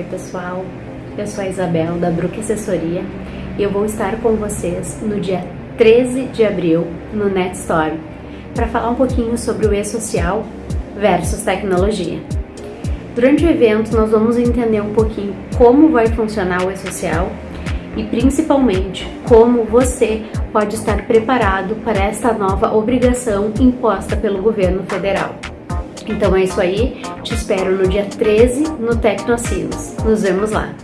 Oi pessoal, eu sou a Isabel da Brook Assessoria e eu vou estar com vocês no dia 13 de abril no NetStorm para falar um pouquinho sobre o e-social versus tecnologia. Durante o evento nós vamos entender um pouquinho como vai funcionar o e-social e principalmente como você pode estar preparado para esta nova obrigação imposta pelo governo federal. Então é isso aí, te espero no dia 13 no Tecnocinos. Nos vemos lá!